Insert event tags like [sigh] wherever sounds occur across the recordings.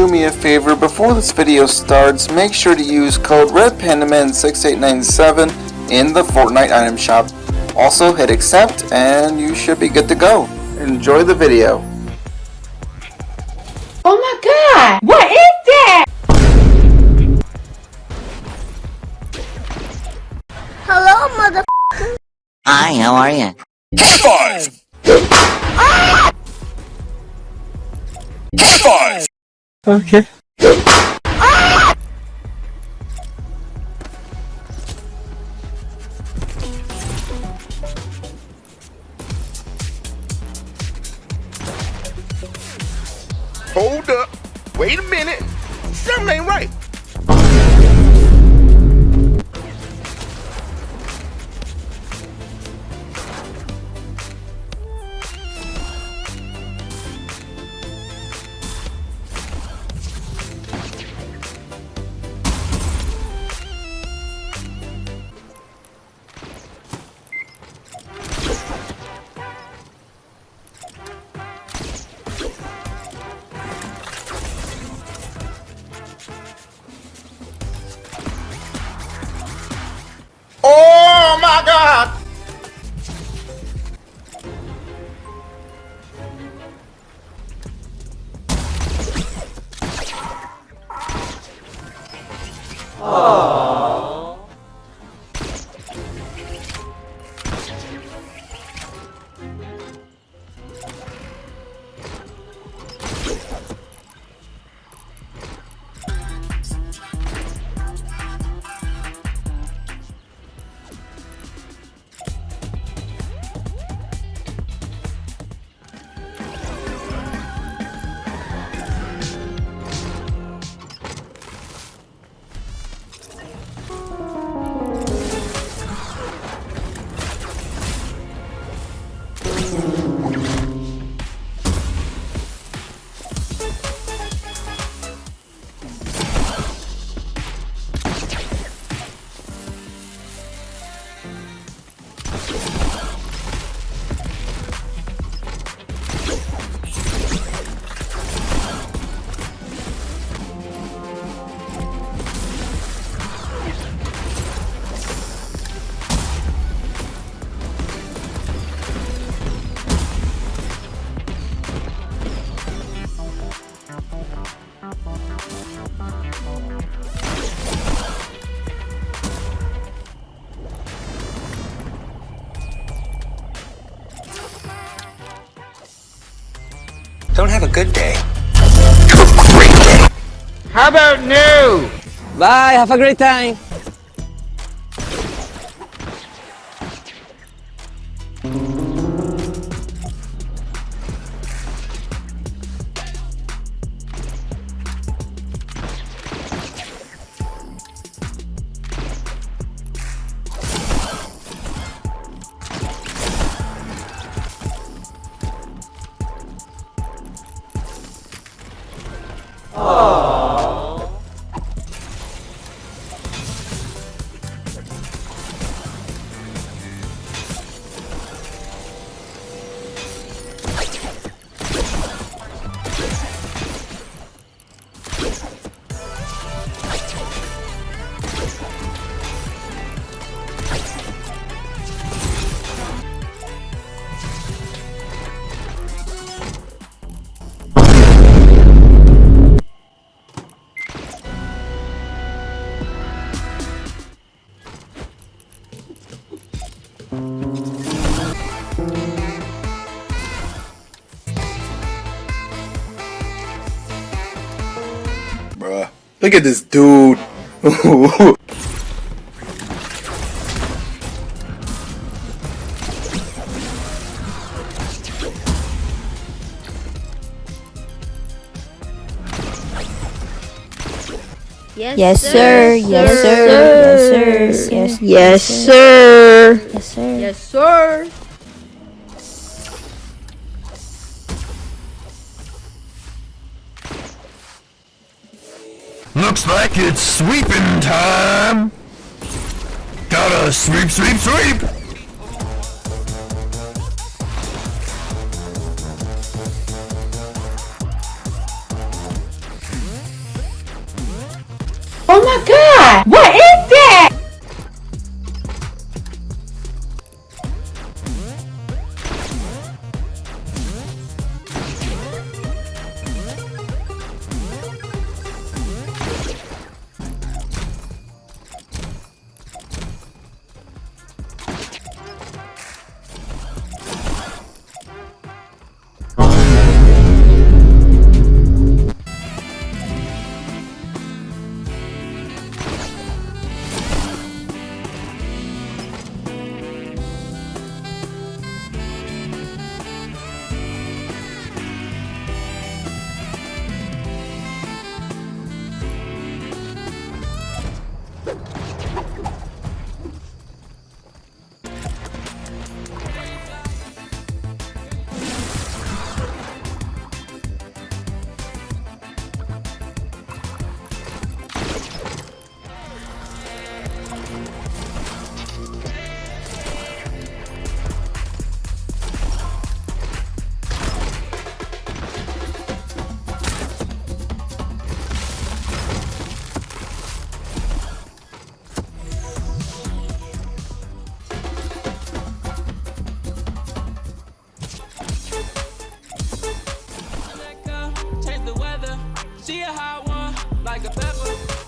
do me a favor, before this video starts, make sure to use code RedPandaman6897 in the Fortnite item shop. Also hit accept and you should be good to go. Enjoy the video. Oh my god! What is that? Hello, mother. Hi, how are you? High five! Ah! High five! Okay. Hold up. Wait a minute. Something ain't right. 아멘. Don't have a good day. How about new? Bye, have a great time. Bruh. Look at this dude. Yes, sir. Yes, sir. Yes, sir. Yes, Yes, sir. yes, sir. Yes, sir. Looks like it's sweeping time. Gotta sweep, sweep, sweep. She a hot one, like a pepper.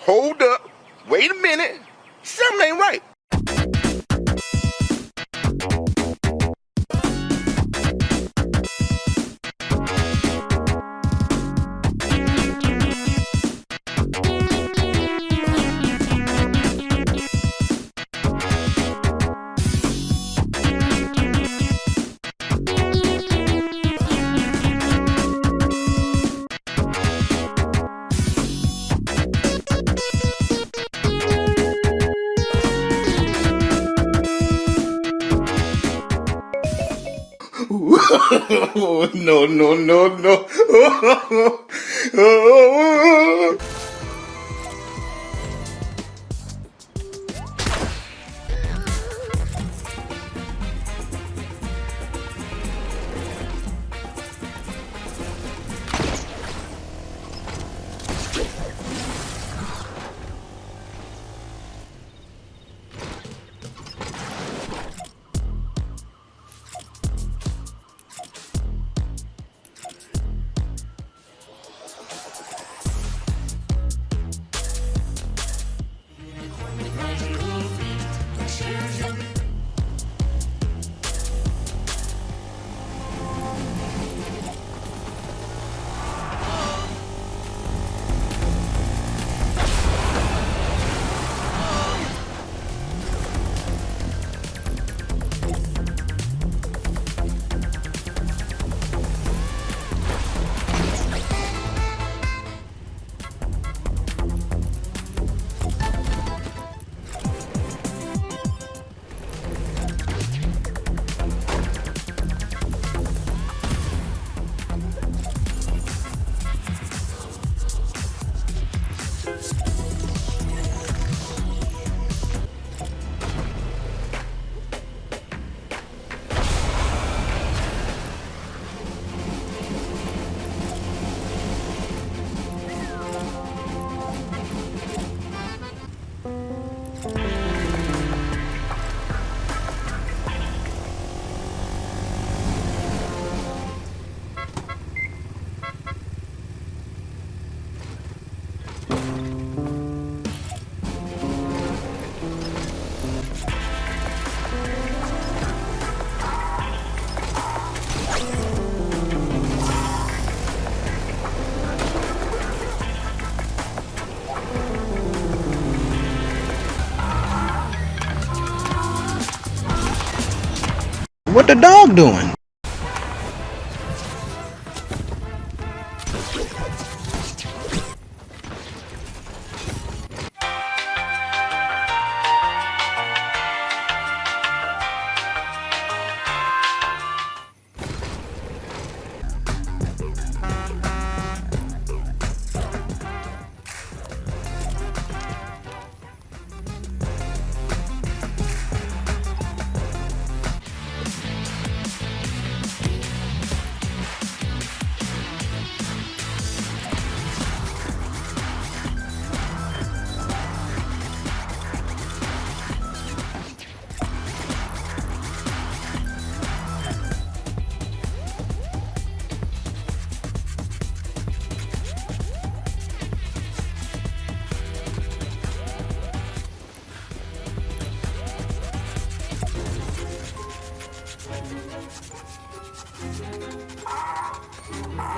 Hold up. Wait a minute. Something ain't right. [laughs] no, no, no, no. [laughs] What the dog doing? Ah.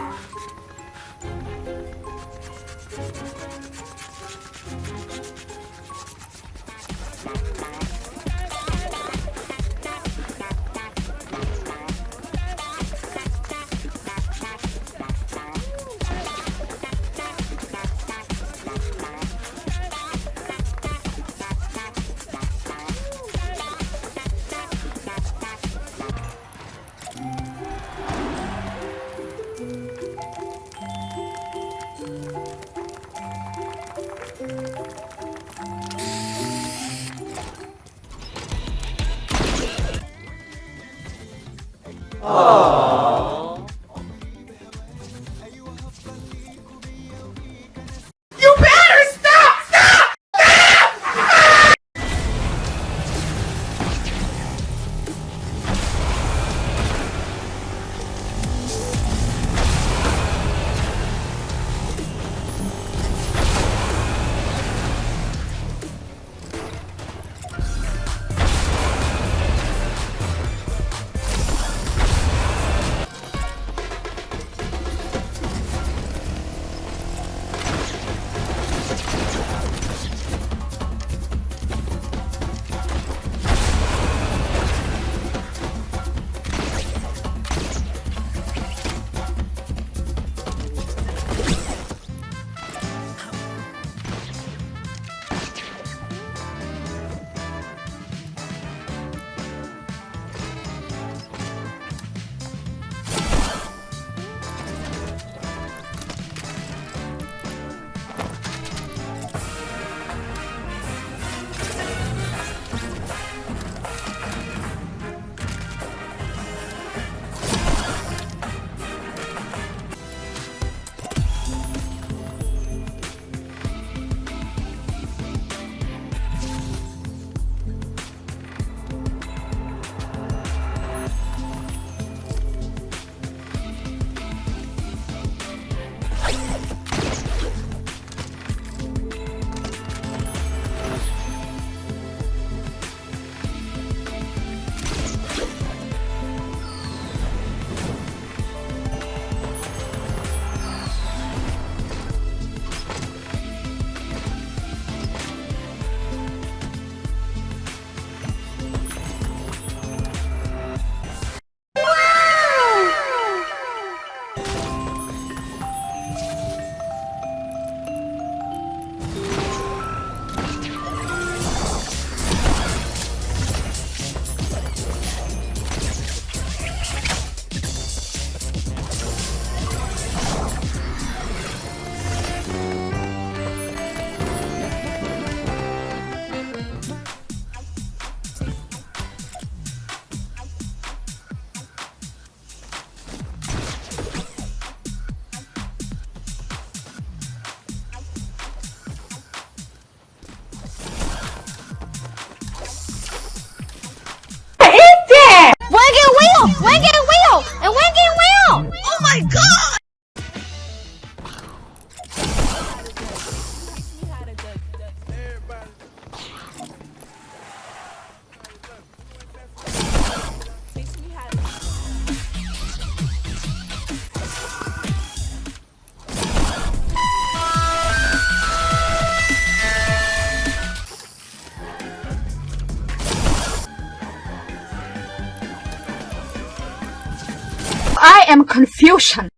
Am confusion.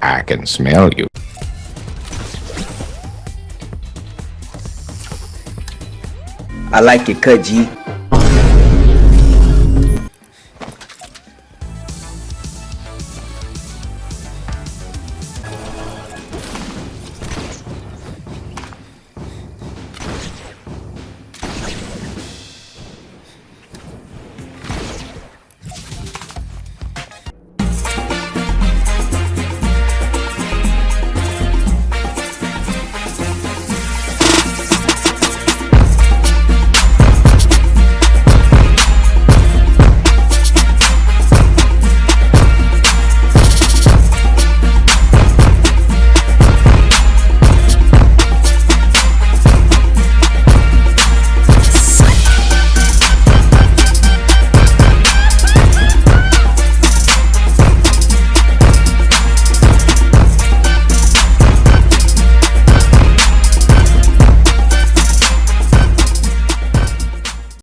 I can smell you. I like it, G.